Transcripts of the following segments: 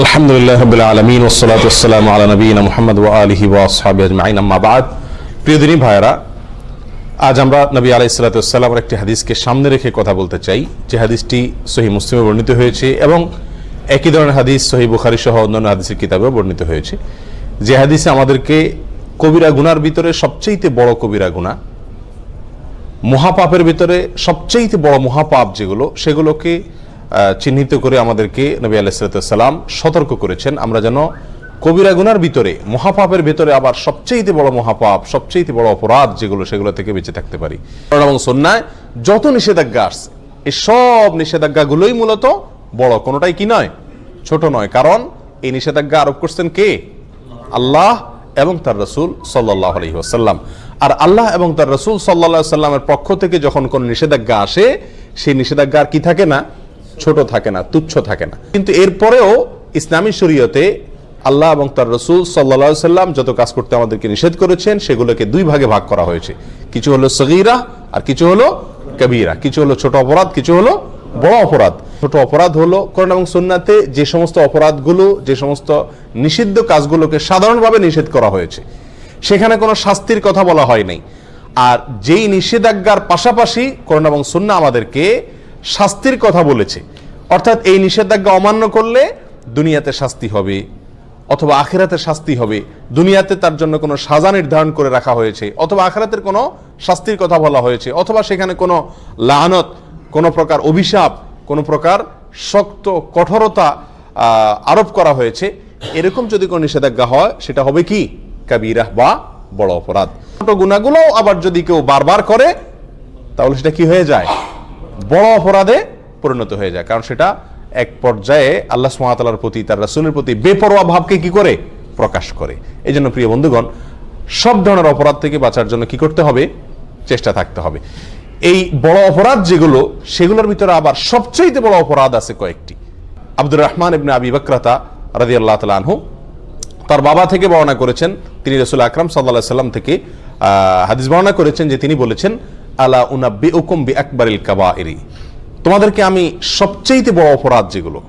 আলহামদুলিল্লাহ আলমিন নবীন ভাইরা আজ নবী একটি হাদিসকে সামনে রেখে কথা বলতে চাই। যে হাদিসটি মুসলিমে বর্ণিত হয়েছে এবং একই ধরনের হাদিস সহি বুখারি সহ অন্যান্য হাদিসের কিতাবেও বর্ণিত হয়েছে। যে হাদিসে আমাদেরকে কবিরা গুনার ভিতরে সবচেয়ে বড় কবিরা গুণা, মহাপাপের ভিতরে সবচেয়ে বড় মহাপাপ যেগুলো, সেগুলোকে চিহ্নিত করে আমাদেরকে নবী আলাইসালাম সতর্ক করেছেন। আমরা যেন কবিরা গুনার ভিতরে, মহাপাপের ভিতরে আবার সবচেয়ে বড় মহাপাপ সবচেয়ে বড় অপরাধ যেগুলো, সেগুলো থেকে বেঁচে থাকতে পারি। এবং সন্ন্যায় যত নিষেধাজ্ঞা আসছে, এই সব নিষেধাজ্ঞাগুলোই মূলত বড়, কোনোটাই কি নয়, ছোট নয়। কারণ এই নিষেধাজ্ঞা আরোপ করছেন কে? আল্লাহ এবং তার রসুল সাল্লাহ আলহি আসাল্লাম আর আল্লাহ এবং তার রসুল সাল্লাহ সাল্লামের পক্ষ থেকে যখন কোন নিষেধাজ্ঞা আসে, সেই নিষেধাজ্ঞা আর কি থাকে না? ছোট থাকে না, তুচ্ছ থাকে না। কিন্তু এরপরেও ইসলামী শরীয়তে আল্লাহ এবং তার রসুল সাল্লা সাল্লাম যত কাজ করতে আমাদেরকে নিষেধ করেছেন, সেগুলোকে দুই ভাগে ভাগ করা হয়েছে। কিছু হলো সগিরা আর কিছু হলো কবিরা। কিছু হলো ছোট অপরাধ, কিছু হলো বড় অপরাধ। ছোট অপরাধ হলো কোরআন এবং সুন্নাতে যে সমস্ত অপরাধগুলো, যে সমস্ত নিষিদ্ধ কাজগুলোকে সাধারণভাবে নিষেধ করা হয়েছে। সেখানে কোনো শাস্তির কথা বলা হয় নাই। আর যেই নিষেধাজ্ঞার পাশাপাশি কোরআন এবং সুন্না আমাদেরকে শাস্তির কথা বলেছে। অর্থাৎ এই নিষেধাজ্ঞা অমান্য করলে দুনিয়াতে শাস্তি হবে, অথবা আখেরাতে শাস্তি হবে। দুনিয়াতে তার জন্য কোনো সাজা নির্ধারণ করে রাখা হয়েছে, অথবা আখেরাতের কোনো শাস্তির কথা বলা হয়েছে, অথবা সেখানে কোনো লানত, কোনো প্রকার অভিশাপ, কোনো প্রকার শক্ত কঠোরতা আরোপ করা হয়েছে। এরকম যদি কোনো নিষেধাজ্ঞা হয়, সেটা হবে কি? কাবিরাহ বা বড় অপরাধ। ছোট গুণাগুলো আবার যদি কেউ বারবার করে, তাহলে সেটা কি হয়ে যায়? বড় অপরাধে পরিণত হয়ে যায়। কারণ সেটা এক পর্যায়ে আল্লাহ সুমাতালার প্রতি, তার রাসুলের প্রতি বেপরোয়া ভাবকে কি করে? প্রকাশ করে। এই জন্য প্রিয় বন্ধুগণ, সব ধরনের অপরাধ থেকে বাঁচার জন্য কি করতে হবে? চেষ্টা থাকতে হবে। এই বড় অপরাধ যেগুলো, সেগুলোর ভিতরে আবার সবচেয়ে বড় অপরাধ আছে কয়েকটি। আব্দুর রহমান ইবনে আবি বকরাতা রাজি আল্লাহ আনহু, তার বাবা থেকে বর্ণনা করেছেন, তিনি রসুল আকরাম সাল্লাহ সাল্লাম থেকে হাদিস বর্ণনা করেছেন যে তিনি বলেছেন, আলা উনাব্বি উকুম বি আকবরিল কাবাইরি। তোমাদেরকে আমি সবচেয়ে বড় অপরাধ যেগুলো,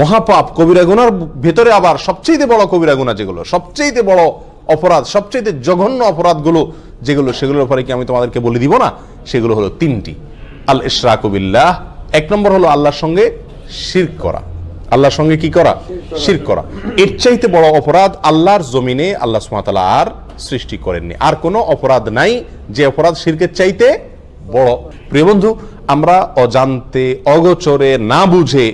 মহাপাপ, কবিরা গুনার ভেতরে আবার সবচেয়ে বড় কবিরা গুণা যেগুলো সবচেয়ে বড় অপরাধ সবচেয়ে জঘন্য অপরাধগুলো যেগুলো, সেগুলোর উপরে কি আমি তোমাদেরকে বলে দিব না? সেগুলো হলো তিনটি। আল ইশরাকুবিল্লাহ এক নম্বর হলো আল্লাহর সঙ্গে শিরক করা। আল্লাহর সঙ্গে কি করা? শির করা। এর চাইতে বড় অপরাধ আল্লাহর জমিনে আল্লাহ সুমাতালা আর সৃষ্টি করেননি। আর কোনো অপরাধ নাই, যে অপরাধ শিরকের চাইতে বড়। প্রিয় বন্ধু আমরা অজান্তে, অগোচরে, না বুঝে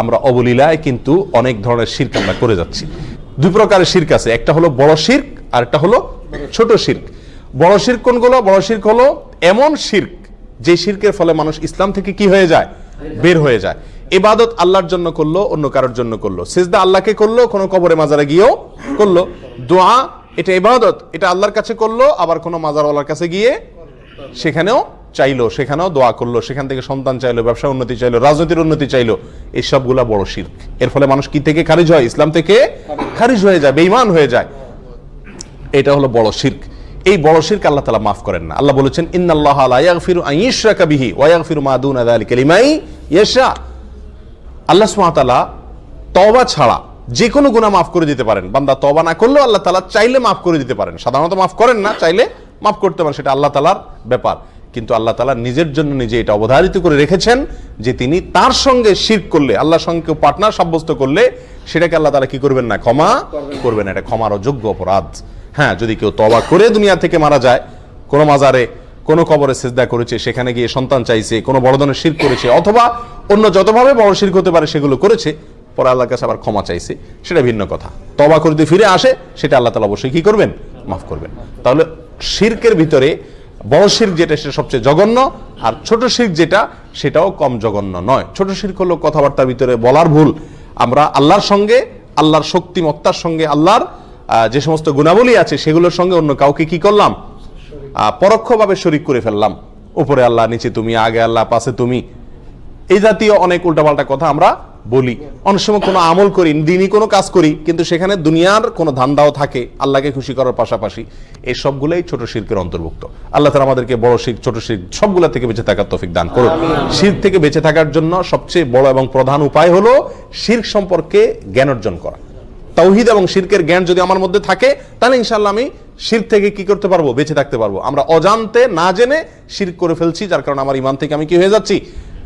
আমরা অবলীলায় কিন্তু অনেক ধরনের শির্ক আমরা করে যাচ্ছি। দুই প্রকারের শির্ক আছে। একটা হলো বড় শির্ক আর একটা হলো ছোট শির্ক। বড় শির্ক কোনগুলো? বড় শির্ক হলো এমন শির্ক, যে শির্কের ফলে মানুষ ইসলাম থেকে কি হয়ে যায়? বের হয়ে যায়। এবাদত আল্লাহর জন্য করল, অন্য কারোর জন্য করল। সিজদা আল্লাহকে করল, কোনো কবরে মাজারে গিয়েও করল। দোয়া, এটা ইবাদত, এটা আল্লাহর কাছে করল, আবার কোনো মাজারওয়ালার কাছে গিয়ে সেখানেও চাইলো সেখানেও দোয়া করল, সেখান থেকে সন্তান চাইলো, ব্যবসা উন্নতি চাইলো, রাজনীতির উন্নতি চাইলো এই সবগুলা বড় শির্ক। এর ফলে মানুষ কি থেকে খারিজ হয়? ইসলাম থেকে খারিজ হয়ে যায়, বেঈমান হয়ে যায়। এটা হলো বড় শির্ক। এই বড় শির্ক আল্লাহ তালা মাফ করেন না। আল্লাহ বলেছেন, ইন্নাল্লাহ লা ইয়াগফিরু আন ইউশরাকা বিহি ওয়া মা দুনা যালিকা লিমান ইয়াশা। আল্লাহ সুবহানাহু তাআলা তওবা ছাড়া যে কোনো গুনাহ মাফ করে দিতে পারেন। বান্দা তওবা না করলেও আল্লাহ তাআলা চাইলে মাফ করে দিতে পারেন। সাধারণত মাফ করেন না, চাইলে মাফ করতে পারেন, সেটা আল্লাহ তাআলার ব্যাপার। কিন্তু আল্লাহ তালা নিজের জন্য নিজে এটা অবধারিত করে রেখেছেন যে তিনি তার সঙ্গে শিরক করলে আল্লাহর সঙ্গে কেউ পার্টনার সাব্যস্ত করলে সেটাকে আল্লাহ তালা কি করবেন না? ক্ষমা করবেন এটা ক্ষমার অযোগ্য অপরাধ। হ্যাঁ যদি কেউ তবা করে দুনিয়া থেকে মারা যায় কোনো মাজারে কোনো কবরে সেজদা করেছে সেখানে গিয়ে সন্তান চাইছে কোনো বড় ধরনের শির করেছে অথবা অন্য যতভাবে বড় শির্ক হতে পারে সেগুলো করেছে পরে আল্লাহর কাছে আবার ক্ষমা চাইছে সেটা ভিন্ন কথা। তবা করে যদি ফিরে আসে সেটা আল্লাহ তালা অবশ্যই কি করবেন? মাফ করবেন। তাহলে শির্কের ভিতরে বড় শির্ক যেটা সেটা সবচেয়ে জঘন্য, আর ছোট শির্ক যেটা সেটাও কম জঘন্য নয়। ছোট শির্ক হলো কথাবার্তার ভিতরে বলার ভুল। আমরা আল্লাহর সঙ্গে, আল্লাহর শক্তিমত্তার সঙ্গে, আল্লাহর যে সমস্ত গুণাবলী আছে সেগুলোর সঙ্গে অন্য কাউকে কি করলাম? পরোক্ষভাবে শরিক করে ফেললাম। উপরে আল্লাহ, নিচে তুমি, আগে আল্লাহ, পাশে তুমি। এই জাতীয় অনেক উল্টাপাল্টা কথা আমরা বলি। অনেক সময় কোনো আমল করি দিনই কোনো কাজ করি কিন্তু সেখানে দুনিয়ার কোনো ধান্দাও থাকে আল্লাহকে খুশি করার পাশাপাশি এই সবগুলোই ছোট শিল্পের অন্তর্ভুক্ত। আল্লাহ তালা আমাদেরকে বড় শিখ ছোট শিখ সবগুলা থেকে বেঁচে থাকার তফিক দান করুন। শির থেকে বেঁচে থাকার জন্য সবচেয়ে বড় এবং প্রধান উপায় হলো শির সম্পর্কে জ্ঞান অর্জন করা। তাওহিদ এবং শিরকের জ্ঞান যদি আমার মধ্যে থাকে তাহলে ইনশাল্লাহ আমি শির থেকে কি করতে পারব? বেঁচে থাকতে পারব। আমরা অজান্তে না জেনে শির করে ফেলছি যার কারণে আমার ইমান থেকে আমি কি হয়ে যাচ্ছি?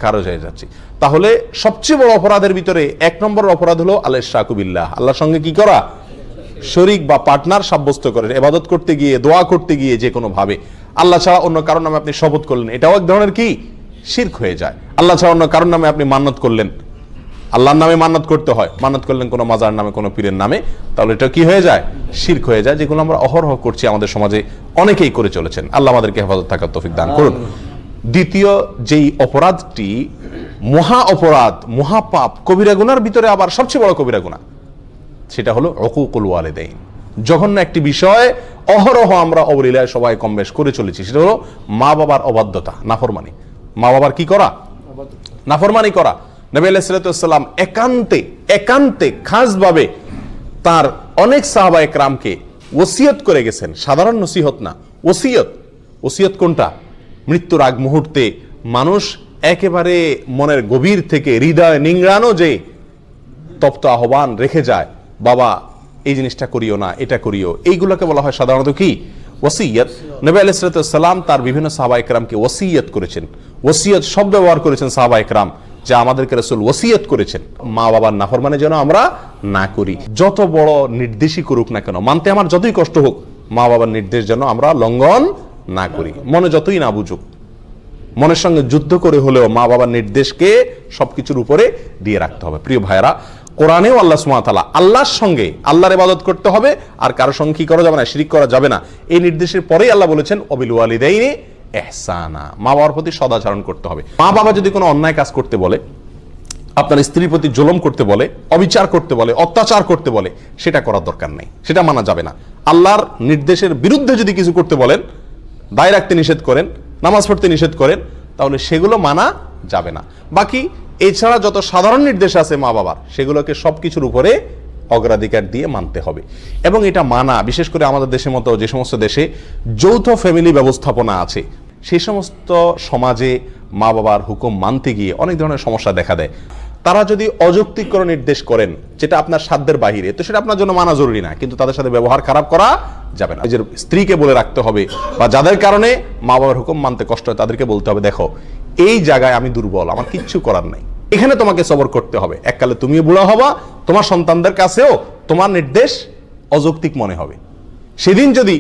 খারজ হয়ে যাচ্ছি। তাহলে সবচেয়ে বড় অপরাধের ভিতরে এক নম্বর অপরাধ হলো আল্লাহ শাকুবিল্লাহ। আল্লাহর সঙ্গে কি করা? শরিক বা পার্টনার সাব্যস্ত করেন এবাদত করতে গিয়ে, দোয়া করতে গিয়ে যে কোনো ভাবে। আল্লাহ ছাড়া অন্য কারণ নামে আপনি শপথ করলেন, এটাও এক ধরনের কি? শির্ক হয়ে যায়। আল্লাহ ছাড়া অন্য কারণ নামে আপনি মান্নত করলেন। আল্লাহর নামে মান্নত করতে হয়। মান্নত করলেন কোনো মাজার নামে, কোনো পীরের নামে। তাহলে এটা কি হয়ে যায়? শির্ক হয়ে যায়, যেগুলো আমরা অহরহ করছি আমাদের সমাজে অনেকেই করে চলেছেন। আল্লাহ আমাদেরকে হেফাজত থাকার তৌফিক দান করুন। দ্বিতীয় যেই অপরাধটি, মহা অপরাধ, মহাপাপ, কবিরা গুনার ভিতরে আবার সবচেয়ে বড় কবিরা গুনাহ সেটা হলো অকুকুল ওয়ালেদাইন। জঘন্য একটি বিষয়, অহরহ আমরা অবলীলায় সবাই কম বেশ করে চলেছি, সেটা হলো মা বাবার অবাধ্যতা, নাফরমানি। মা বাবার কি করা? নাফরমানি করা। নবী আলাইসালাম একান্তে একান্তে খাসভাবে তার অনেক সাহাবা একরামকে ওসিয়ত করে গেছেন। সাধারণ নসিহত না, ওসিয়ত। ওসিয়ত কোনটা? মৃত্যুর আগ মুহূর্তে মানুষ একেবারে মনের গভীর থেকে হৃদয় নিংড়ানো যে তপ্ত আহ্বান রেখে যায়, বাবা, এই জিনিসটা করিও না, এটা করিও। এইগুলোকে বলা হয় সাধারণত কি? ওসিয়ত। নবী আলাইসালাম তার বিভিন্ন সাহাবা একরামকে ওসিয়ত করেছেন। ওসিয়ত শব্দ ব্যবহার করেছেন সাহাবা একরাম যা আমাদেরকে রসুল ওসিয়ত করেছেন। মা বাবার নাফর মানে যেন আমরা না করি। যত বড় নির্দেশই করুক না কেন, মানতে আমার যতই কষ্ট হোক, মা বাবার নির্দেশ যেন আমরা লঙ্ঘন না করি। মনে যতই না বুঝুক, মনের সঙ্গে যুদ্ধ করে হলেও মা বাবার নির্দেশকে সবকিছুর উপরে দিয়ে রাখতে হবে। প্রিয় ভাইরা কোরআনেও আল্লাহ সুমাতালা আল্লাহর সঙ্গে আল্লাহর ইবাদত করতে হবে, আর কারও সঙ্গে কি করা যাবে না, শিরিক করা যাবে না, এই নির্দেশের পরেই আল্লাহ বলেছেন অবিল ওয়ালিদাইনি এহসানা মা বাবার প্রতি সদাচরণ করতে হবে। মা বাবা যদি কোনো অন্যায় কাজ করতে বলে, আপনার স্ত্রীর প্রতি জুলম করতে বলে, অবিচার করতে বলে, অত্যাচার করতে বলে, সেটা করার দরকার নেই, সেটা মানা যাবে না। আল্লাহর নির্দেশের বিরুদ্ধে যদি কিছু করতে বলেন দায় রাখতে নিষেধ করেন, নামাজ পড়তে নিষেধ করেন, তাহলে সেগুলো মানা যাবে না। বাকি, এছাড়া যত সাধারণ নির্দেশ আছে মা বাবার, সেগুলোকে সব কিছুর উপরে অগ্রাধিকার দিয়ে মানতে হবে। এবং এটা মানা, বিশেষ করে আমাদের দেশের মতো যে সমস্ত দেশে যৌথ ফ্যামিলি ব্যবস্থাপনা আছে, সেই সমস্ত সমাজে মা বাবার হুকুম মানতে গিয়ে অনেক ধরনের সমস্যা দেখা দেয়। তারা যদি অযৌক্তিক কোনো নির্দেশ করেন, যেটা আপনার সাধ্যের বাহিরে, তো সেটা আপনার জন্য মানা জরুরি না, কিন্তু তাদের সাথে ব্যবহার খারাপ করা যাবে না। নিজের স্ত্রীকে বলে রাখতে হবে, বা যাদের কারণে মা বাবার হুকুম মানতে কষ্ট হয়, তাদেরকে বলতে হবে, দেখো, এই জায়গায় আমি দুর্বল, আমার কিচ্ছু করার নাই। এখানে তোমাকে সবর করতে হবে। এককালে তুমিও বুড়া হবা, তোমার সন্তানদের কাছেও তোমার নির্দেশ অযৌক্তিক মনে হবে। সেদিন যদি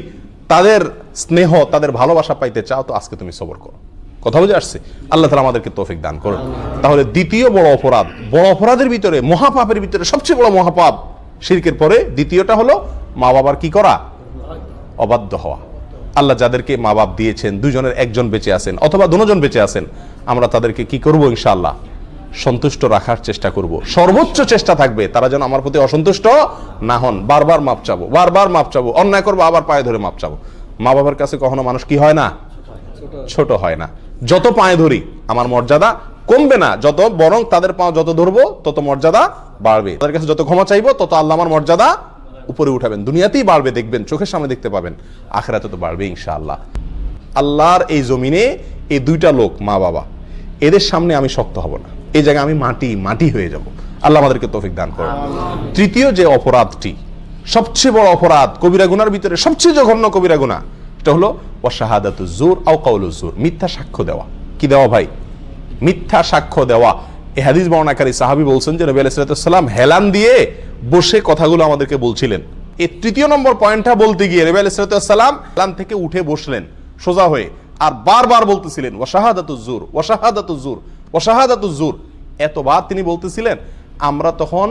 তাদের স্নেহ, তাদের ভালোবাসা পাইতে চাও, তো আজকে তুমি সবর করো। কথা বুঝে আসছে? আল্লাহ তালা আমাদেরকে তৌফিক দান করুন। তাহলে দ্বিতীয় বড় অপরাধ, বড় অপরাধের ভিতরে, মহাপাপের ভিতরে সবচেয়ে বড় মহাপাপ শিরকের পরে দ্বিতীয়টা হলো মা বাবার কি করা? অবাধ্য হওয়া। আল্লাহ যাদেরকে মা বাপ দিয়েছেন, দুজনের একজন বেঁচে আছেন অথবা দুজন বেঁচে আছেন, আমরা তাদেরকে কি করব ইনশাআল্লাহ? সন্তুষ্ট রাখার চেষ্টা করব। সর্বোচ্চ চেষ্টা থাকবে, তারা যেন আমার প্রতি অসন্তুষ্ট না হন। বারবার মাপ চাবো, বারবার মাপ চাবো, অন্যায় করব, আবার পায়ে ধরে মাপ চাবো। মা বাবার কাছে কখনো মানুষ কি হয় না? ছোট হয় না। যত পায়ে ধরি, আমার মর্যাদা কমবে না। যত বরং তাদের পা যত ধরবো, তত মর্যাদা বাড়বে। তাদের কাছে যত ক্ষমা চাইব, তত আল্লাহ আমার মর্যাদা উপরে উঠাবেন। দুনিয়াতেই বাড়বে, দেখবেন, চোখের সামনে দেখতে পাবেন। আখেরাতে তো বাড়বে, ইনশাআল্লাহ। আল্লাহর এই জমিনে এই দুইটা লোক মা, বাবা, এদের সামনে আমি শক্ত হব না। এই জায়গায় আমি মাটি মাটি হয়ে যাব। আল্লাহ আমাদেরকে তৌফিক দান করুন। তৃতীয় যে অপরাধটি, সবচেয়ে বড় অপরাধ, কবিরা গুনার ভিতরে সবচেয়ে জঘন্য কবিরা গুনাহ এটা হলো, ওয়াশাহাদাতু জোর আও কাউলু জোর মিথ্যা সাক্ষ্য দেওয়া। কি দেওয়া ভাই? মিথ্যা সাক্ষ্য দেওয়া। এই হাদিস বর্ণাকারী সাহাবি বলছেন যে নবী আলাইসালাম হেলান দিয়ে বসে কথাগুলো আমাদেরকে বলছিলেন। এই তৃতীয় নম্বর পয়েন্টটা বলতে গিয়ে নবী আলাইসালাম হেলান থেকে উঠে বসলেন, সোজা হয়ে, আর বারবার বলতেছিলেন, ওয়াশাহাদাতু জোর ওয়াশাহাদাতু জোর ওয়াশাহাদাতু জোর এতবার তিনি বলতেছিলেন, আমরা তখন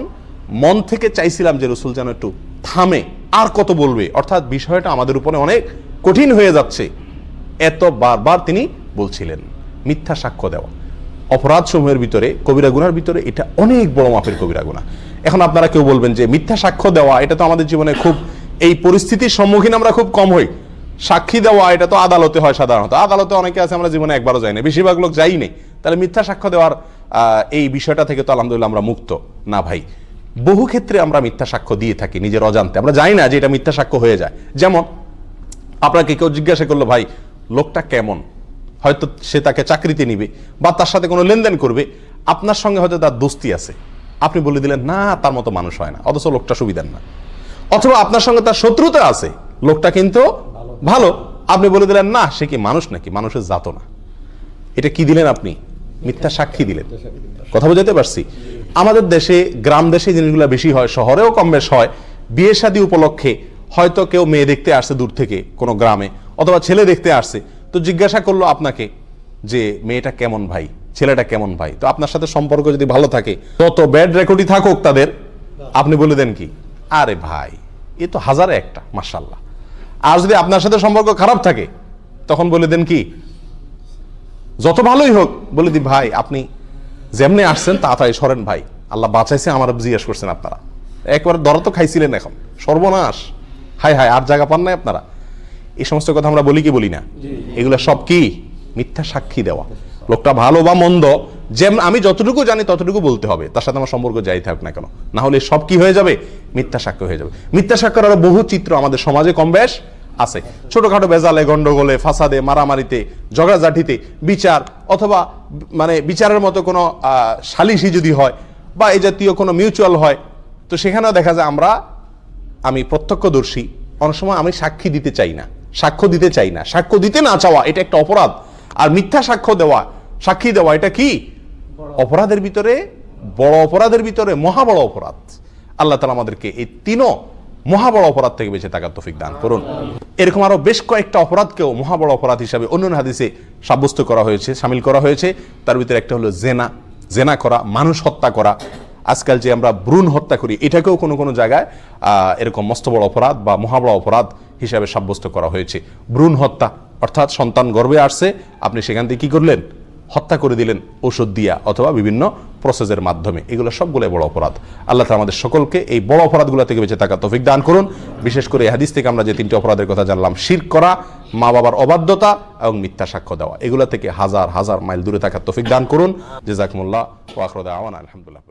মন থেকে চাইছিলাম যে রসুল যেন একটু থামে, আর কত বলবে অর্থাৎ বিষয়টা আমাদের উপরে অনেক কঠিন হয়ে যাচ্ছে। এত বারবার তিনি বলছিলেন, মিথ্যা সাক্ষ্য দেওয়া। অপরাধ সমূহের ভিতরে, কবিরা গুনার ভিতরে এটা অনেক বড় মাপের কবিরা গুণা এখন আপনারা কেউ বলবেন যে মিথ্যা সাক্ষ্য দেওয়া, এটা তো আমাদের জীবনে খুব, এই পরিস্থিতির সম্মুখীন আমরা খুব কম হই। সাক্ষী দেওয়া, এটা তো আদালতে হয় সাধারণত। আদালতে অনেকে আছে, আমরা জীবনে একবারও যাই না। বেশিরভাগ লোক যাই নেই। তাহলে মিথ্যা সাক্ষ্য দেওয়ার এই বিষয়টা থেকে তো আলহামদুলিল্লাহ আমরা মুক্ত। না ভাই, বহু ক্ষেত্রে আমরা মিথ্যা সাক্ষ্য দিয়ে থাকি নিজের অজান্তে। আমরা জানি না যে এটা মিথ্যা সাক্ষ্য হয়ে যায়। যেমন আপনাকে কেউ জিজ্ঞাসা করল, ভাই, লোকটা কেমন? হয়তো সে তাকে চাকরিতে নিবে বা তার সাথে কোনো লেনদেন করবে। আপনার সঙ্গে হয়তো তার দোস্তি আছে। আপনি বলে দিলেন, না, তার মতো মানুষ হয় না, অথচ লোকটা সুবিধার না। অথবা আপনার সঙ্গে তার শত্রুতা আছে, লোকটা কিন্তু ভালো। আপনি বলে দিলেন, না, সে কি মানুষ নাকি? মানুষের জাত না। এটা কি দিলেন আপনি? মিথ্যা সাক্ষী দিলেন। কথা বোঝাতে পারছি? আমাদের দেশে, গ্রাম দেশে জিনিসগুলো বেশি হয়, শহরেও কম বেশ হয়। বিয়ে শাদী উপলক্ষে হয়তো কেউ মেয়ে দেখতে আসছে দূর থেকে কোনো গ্রামে, অথবা ছেলে দেখতে আসছে। তো জিজ্ঞাসা করল আপনাকে যে, মেয়েটা কেমন ভাই? ছেলেটা কেমন ভাই? তো আপনার সাথে সম্পর্ক যদি ভালো থাকে, তত ব্যাড রেকর্ডই থাকুক তাদের। আপনি বলে দেন কি? আরে ভাই, এ তো হাজারে একটা মার্শাল্লাহ আর যদি আপনার সাথে সম্পর্ক খারাপ থাকে, তখন বলে দেন কি? যত ভালোই হোক, বলে দি, ভাই, আপনি যেমনি আসছেন, তাড়াতাড়ি সরেন ভাই। আল্লাহ বাঁচাইছে, আমার জিজ্ঞেস করছেন আপনারা। একবার দর তো খাইছিলেন এখন। সর্বনাশ। হাই হাই আর জায়গা পান নাই আপনারা? এই সমস্ত কথা আমরা বলি কি বলি না? এগুলো সব কি? মিথ্যা সাক্ষী দেওয়া। লোকটা ভালো বা মন্দ যেমন আমি যতটুকু জানি ততটুকু বলতে হবে। তার সাথে আমার সম্পর্ক যাই থাক না কেন। না হলে সব কি হয়ে যাবে? মিথ্যা সাক্ষ্য হয়ে যাবে। মিথ্যা সাক্ষ্যের আরও বহু চিত্র আমাদের সমাজে কম বেশ আছে। ছোটখাটো বেজালে গন্ডগোলে ফাসাদে মারামারিতে ঝগড়াঝাটিতে বিচার অথবা মানে বিচারের মতো কোনো আহ, সালিসি যদি হয় বা এই জাতীয় কোনো মিউচুয়াল হয় তো সেখানেও দেখা যায় আমরা আমি প্রত্যক্ষদর্শী, অনেক সময় আমি সাক্ষী দিতে চাই না, সাক্ষ্য দিতে চাই না। সাক্ষ্য দিতে না চাওয়া, এটা একটা অপরাধ। আর মিথ্যা সাক্ষ্য দেওয়া, সাক্ষী দেওয়া, এটা কি? অপরাধের ভিতরে, বড় অপরাধের ভিতরে, মহা বড় অপরাধ। আল্লাহ তালা আমাদেরকে এই তিনও মহা বড় অপরাধ থেকে বেঁচে থাকার তৌফিক দান করুন। এরকম আরও বেশ কয়েকটা অপরাধকেও মহা বড় অপরাধ হিসাবে অন্য হাদিসে সাব্যস্ত করা হয়েছে, সামিল করা হয়েছে। তার ভিতরে একটা হলো জেনা জেনা করা, মানুষ হত্যা করা। আজকাল যে আমরা ভ্রূণ হত্যা করি, এটাকেও কোনো কোনো জায়গায় এরকম মস্ত বড় অপরাধ বা মহাবড় অপরাধ হিসাবে সাব্যস্ত করা হয়েছে। ভ্রূণ হত্যা, অর্থাৎ সন্তান গর্বে আসছে, আপনি সেখান থেকে কী করলেন? হত্যা করে দিলেন ওষুধ দিয়া অথবা বিভিন্ন প্রসেসের মাধ্যমে। এগুলো সবগুলো বড় অপরাধ। আল্লাহ তাআলা আমাদের সকলকে এই বড় অপরাধগুলো থেকে বেঁচে থাকা তফিক দান করুন। বিশেষ করে হাদিস থেকে আমরা যে তিনটি অপরাধের কথা জানলাম, শির করা, মা বাবার অবাধ্যতা এবং মিথ্যা সাক্ষ্য দেওয়া। এগুলো থেকে হাজার হাজার মাইল দূরে থাকার তফিক দান করুন। জেজাকমুল্লাহ ওয়াখরুদ আওয়ান আলহামদুলিল্লাহ